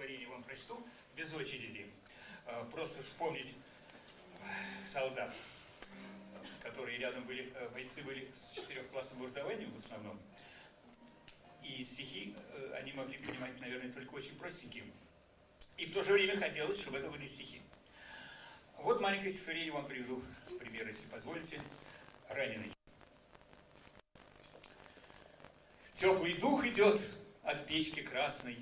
стихотворение вам прочту без очереди. Э, просто вспомнить солдат, которые рядом были, э, бойцы были с четырехклассным образованием в основном. И стихи они могли понимать, наверное, только очень простенькие. И в то же время хотелось, чтобы это были стихи. Вот маленькое стихотворение вам приведу пример, если позволите. Раненый. Теплый дух идет от печки красной,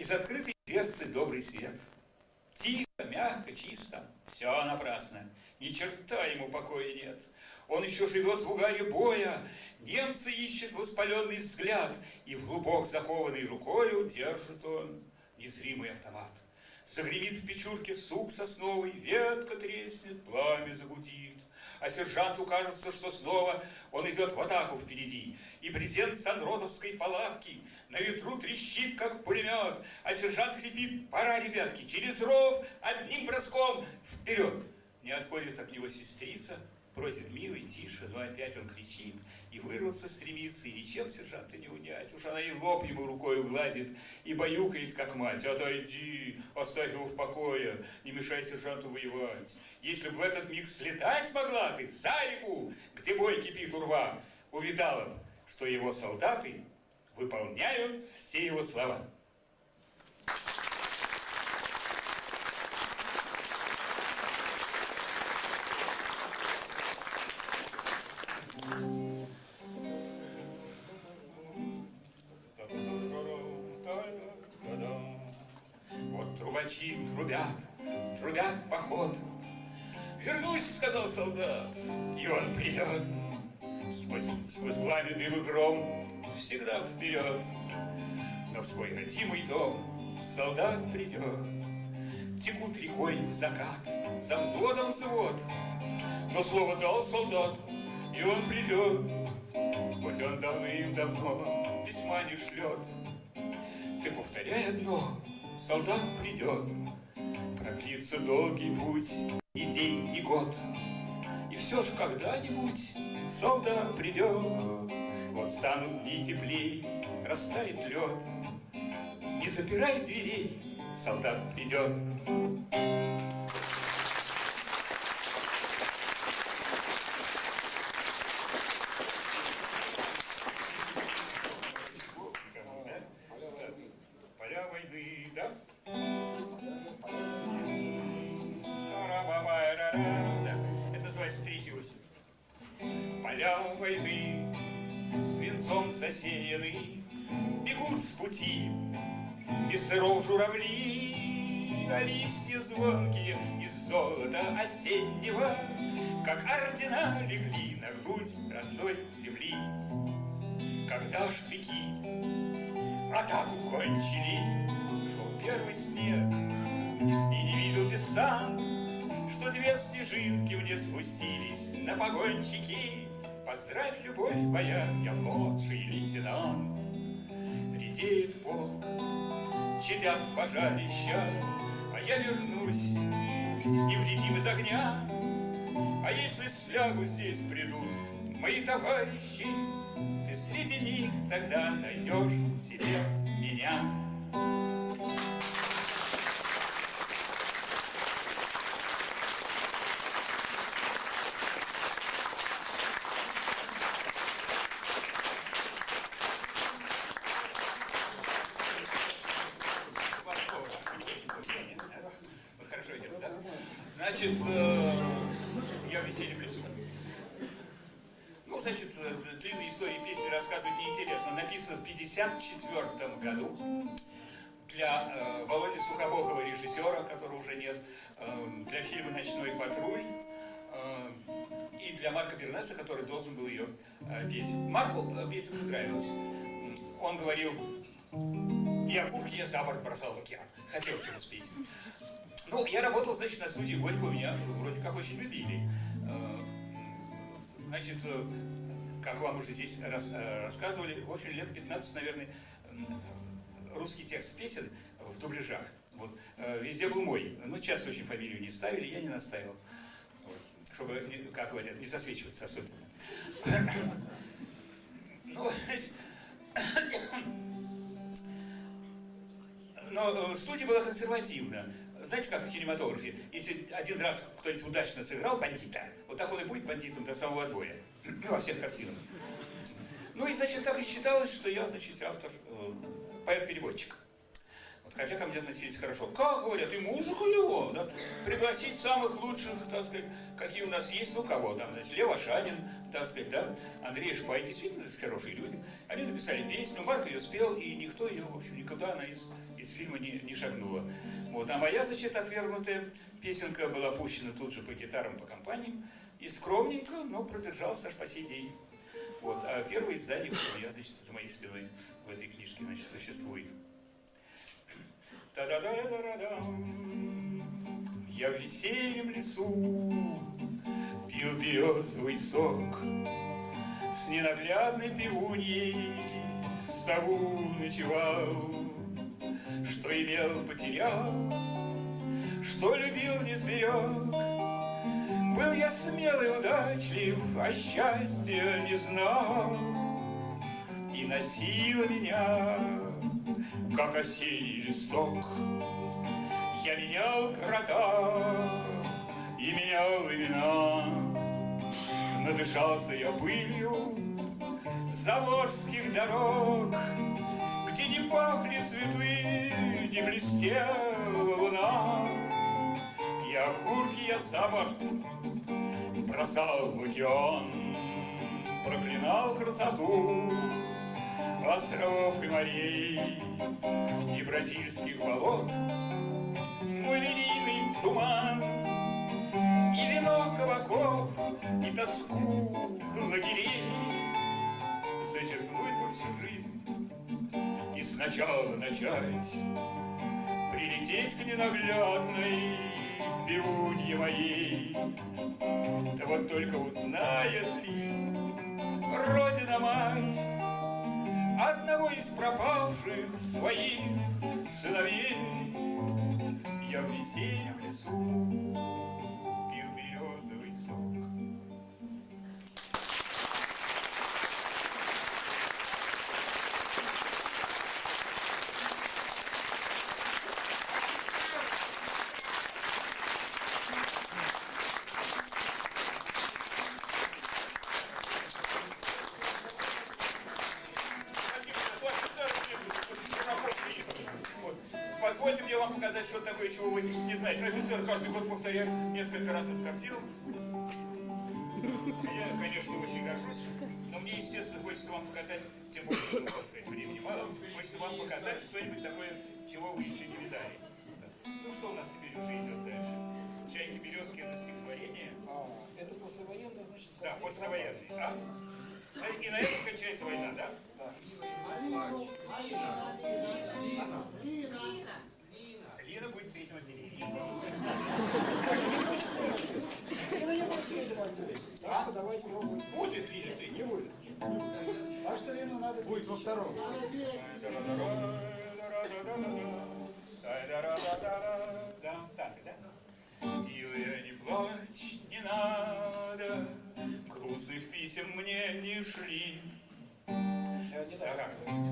Из открытой дверцы добрый свет. Тихо, мягко, чисто, все напрасно, Ни черта ему покоя нет. Он еще живет в угаре боя, Немцы ищет воспаленный взгляд, И в глубок закованной рукою Держит он незримый автомат. Загремит в печурке сук сосновый, Ветка треснет, а сержанту кажется, что снова он идет в атаку впереди. И презент Сандротовской палатки. На ветру трещит, как пулемет, а сержант хрипит, пора, ребятки, через ров одним броском вперед. Не отходит от него сестрица, Просит, милый, тише, но опять он кричит, и вырваться стремится, и ничем сержанта не унять. Уж она и лоб ему рукой гладит, и баюкает, как мать. Отойди, оставь его в покое, не мешай сержанту воевать. Если бы в этот миг слетать могла ты за реку, где бой кипит урва, увидала бы, что его солдаты выполняют все его слова. Трубачи трубят, трубят поход. Вернусь, сказал солдат, и он придет. Сквозь, сквозь пламя, дым и гром всегда вперед. Но в свой родимый дом солдат придет. Текут рекой закат, за взводом взвод. Но слово дал солдат, и он придет, Хоть он давным-давно письма не шлет. Ты повторяй одно, солдат придет, Продлится долгий путь, ни день, ни год. И все же когда-нибудь солдат придет, Вот станут дни теплей, растает лед. Не запирай дверей, солдат придет. Засеяны, Бегут с пути из сыров журавли, А листья звонкие из золота осеннего, Как ордена легли на грудь родной земли. Когда штыки атаку кончили, Шел первый снег, и не видел десант, Что две снежинки мне спустились на погончики, Поздравь, любовь моя, я младший лейтенант. Редеет полк, чадят пожарища, А я вернусь, невредим из огня. А если слягу здесь придут мои товарищи, Ты среди них тогда найдешь себе меня. Значит, э, я в веселье лесу. Ну, значит, э, длинные истории песни рассказывать неинтересно. Написано в 54 году для э, Володи Сухобокова, режиссера, которого уже нет, э, для фильма «Ночной патруль», э, и для Марка Бернеса, который должен был ее э, петь. Марку э, песня понравилась. Он говорил, я курки я за борт бросал в океан. Хотел его спеть. Ну, я работал, значит, на студии Горького, меня вроде как очень любили. Э, значит, э, как вам уже здесь рас, э, рассказывали, в общем, лет 15, наверное, русский текст песен в дубляжах. Вот. Везде был мой. Ну, часто очень фамилию не ставили, я не наставил. Вот. Чтобы, как говорят, не засвечиваться особенно. Ну, но студия была консервативна. Знаете, как в кинематографе? Если один раз кто-нибудь удачно сыграл бандита, вот так он и будет бандитом до самого отбоя. Во всех картинах. Ну и, значит, так и считалось, что я, значит, автор, э, поэт-переводчик. Вот, хотя ко мне относились хорошо. Как, говорят, и музыку его, да? Пригласить самых лучших, так сказать, какие у нас есть, ну кого там, значит, Лева Шанин, так сказать, да, Андрей Шпай, действительно, хорошие люди. Они написали песню, Марк ее спел, и никто ее, в общем, никуда она из, из фильма не, не шагнула. Вот, а моя, значит, отвергнутая песенка была пущена тут же по гитарам, по компаниям, и скромненько, но продержался аж по сей день. Вот, а первое издание, я, значит, за моей спиной в этой книжке, значит, существует. та да да да да да Я в весеннем лесу березовый сок С ненаглядной пивуньей в ставу ночевал Что имел, потерял, что любил, не сберег. Был я смелый, удачлив, а счастья не знал. И носила меня как осенний листок. Я менял города и менял имена, Надышался я пылью заморских дорог, Где не пахли цветы, не блестела луна. Я окурки я за борт бросал в океан, Проклинал красоту островов и морей и бразильских болот, мой туман, и вино кабаков, и тоску лагерей зачерпнуть бы всю жизнь и сначала начать прилететь к ненаглядной пивунье моей. Да вот только узнает ли Родина-мать, одного из пропавших своих сыновей. Я в весеннем лесу офицер каждый год повторяет несколько раз эту картину. Я, конечно, очень горжусь, но мне, естественно, хочется вам показать, тем более, что, так сказать, времени мало, хочется вам показать что-нибудь такое, чего вы еще не видали. Ну, что у нас теперь уже идет дальше? «Чайки березки» — это стихотворение. А, это послевоенное, значит, Да, послевоенный, да? И на этом кончается война, да? Да. Отделении. Так что давайте пробуем. Будет в третьем? Не будет. Так что Лину надо Будет во втором. Так, да? Милая, не плачь, не надо, Грустных писем мне не шли. Я не Ага.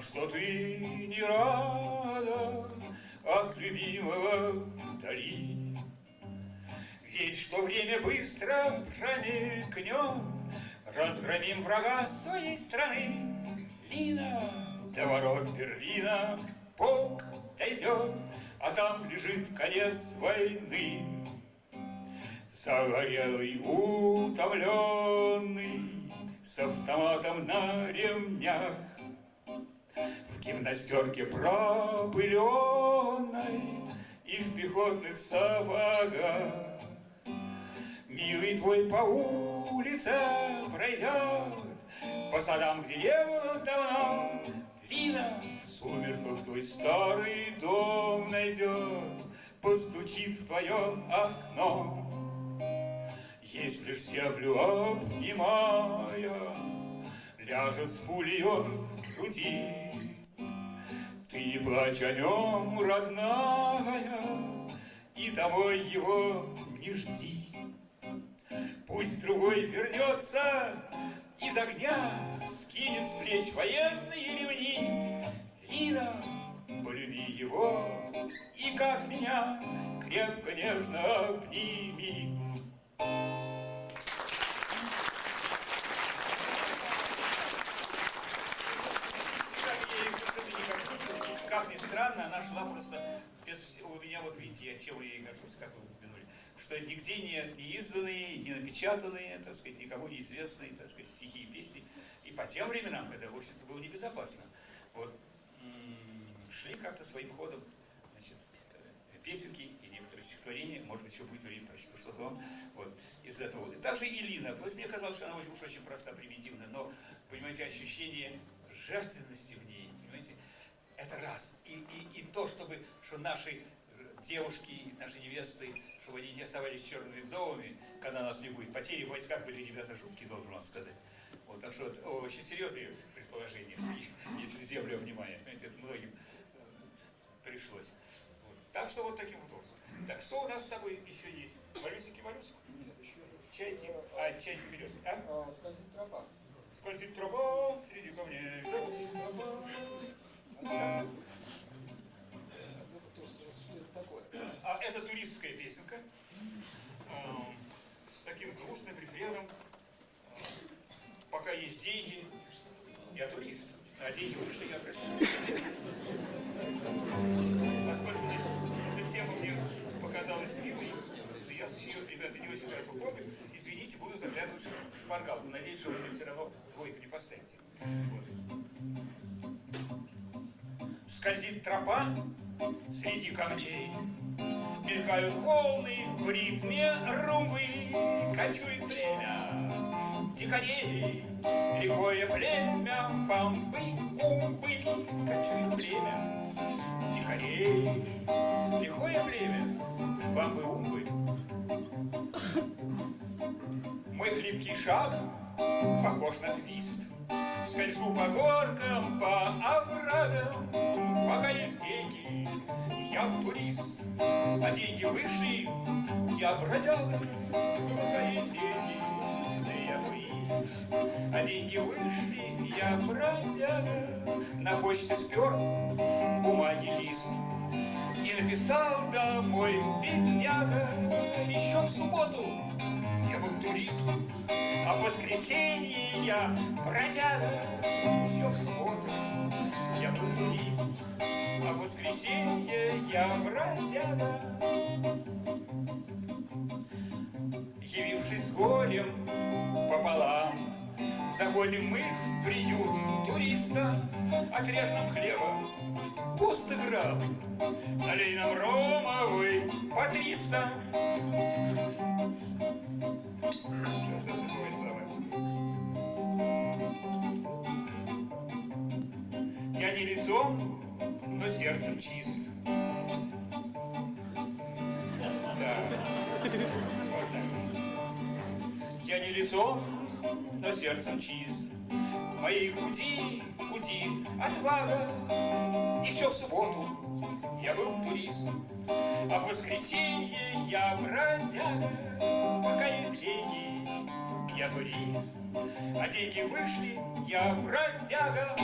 Что ты не рада От любимого вдали. Ведь что время быстро промелькнет, Разгромим врага своей страны. Лина, до ворот Берлина полк дойдет, А там лежит конец войны. Загорелый, утомленный, С автоматом на ремнях, В гимнастерке пропыленной И в пехотных сапогах. Милый твой по улице пройдет, По садам, где не было давно, Лина, сумерках твой старый дом найдет, Постучит в твое окно. Если ж землю обнимая, Ляжет с пулей он в груди, Ты плачь о нем, родная, И домой его не жди. Пусть другой вернется из огня, Скинет с плеч военные ремни. Лина, полюби его, и как меня Крепко, нежно обними. Как я ей совершенно не горжусь, как ни странно, она шла просто без. У меня вот видите, я чем я ей горжусь, как вы упомянули, что нигде не, не изданные, не напечатанные, так сказать, никому неизвестные, так сказать, стихи и песни. И по тем временам это, в общем-то, было небезопасно. Вот шли как-то своим ходом, значит, э, песенки и некоторые стихотворения, может быть, еще будет время прочту что-то вам, вот, из этого. И также и Лина, мне казалось, что она очень, уж очень проста, примитивна, но, понимаете, ощущение жертвенности в ней, это раз. И, и, и то, чтобы, что наши э, девушки, наши невесты, чтобы они не оставались черными вдовами, когда нас не будет. Потери в войсках были, ребята, жуткие, должен вам сказать. Вот, так что это очень серьезные предположения, если землю обнимая, понимаете, это многим э, пришлось. Вот. Так что вот таким вот образом. Так, что у нас с тобой еще есть? Малюсики, малюсик? Нет, еще. Чайки? А, чайки березки, а? А, скользит тропа. Скользит тропа среди камней. Скользит тропа. А, это туристская песенка эм, с таким грустным рефреном. Пока есть деньги, я турист, а деньги вышли, я красивый. Поскольку эта тема мне показалась милой, я ее, ребята, не очень хорошо помню. Извините, буду заглядывать в шпаргалку. Надеюсь, что вы мне все равно двойку не поставите. Вот. Скользит тропа среди камней, Мелькают волны в ритме румбы, Кочует племя. Дикарей, Лихое племя бамбы-умбы, Кочует племя. Дикарей, Лихое племя бамбы-умбы. Мой хлипкий шаг похож на твист, Скольжу по горкам, по оврагам, Пока есть деньги, я турист, А деньги вышли, я бродяга. Пока есть деньги, я турист, А деньги вышли, я бродяга. На почте спер бумаги лист И написал домой бедняга Еще в субботу был турист, а в воскресенье я бродяга. Еще в субботу я был турист, а в воскресенье я бродяга. Явившись с горем пополам, Заходим мы в приют туриста, Отрежь нам хлеба по 100 грамм, Налей нам ромовый по 300. Сейчас это такое самое. Я не лицом, но сердцем чист. Да. Вот так. Я не лицом, но сердцем чист. В моей груди гудит отвага. Еще в субботу я был турист, а в воскресенье я бродяга. Пока есть деньги, я турист, а деньги вышли, я бродяга.